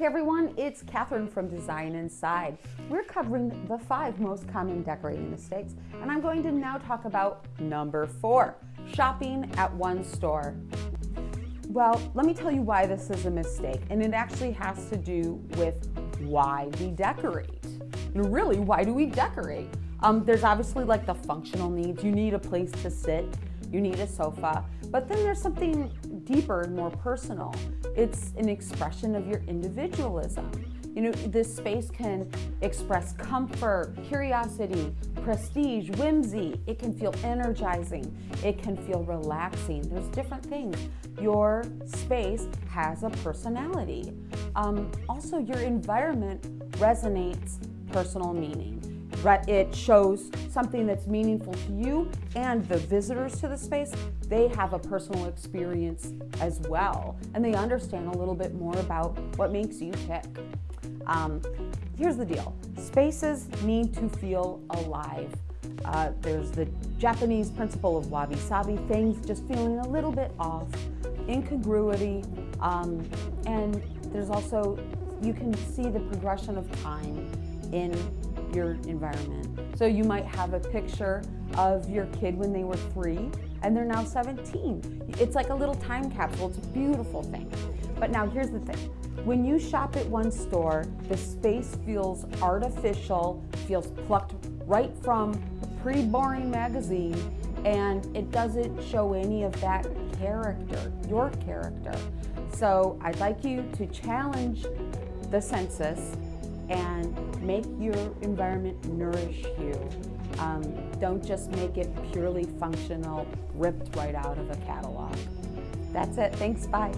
Hey everyone, it's Catherine from Design Inside. We're covering the five most common decorating mistakes, and I'm going to now talk about number four, shopping at one store. Well, let me tell you why this is a mistake, and it actually has to do with why we decorate. And really, why do we decorate? Um, there's obviously like the functional needs. You need a place to sit, you need a sofa, but then there's something deeper and more personal. It's an expression of your individualism. You know, this space can express comfort, curiosity, prestige, whimsy. It can feel energizing. It can feel relaxing. There's different things. Your space has a personality. Um, also, your environment resonates personal meaning. It shows something that's meaningful to you and the visitors to the space, they have a personal experience as well. And they understand a little bit more about what makes you tick. Um, here's the deal. Spaces need to feel alive. Uh, there's the Japanese principle of wabi-sabi, things just feeling a little bit off, incongruity, um, and there's also, you can see the progression of time in your environment. So you might have a picture of your kid when they were three and they're now 17. It's like a little time capsule. It's a beautiful thing. But now here's the thing. When you shop at one store, the space feels artificial, feels plucked right from a pre-boring magazine, and it doesn't show any of that character, your character. So I'd like you to challenge the census and make your environment nourish you. Um, don't just make it purely functional, ripped right out of a catalog. That's it. Thanks. Bye.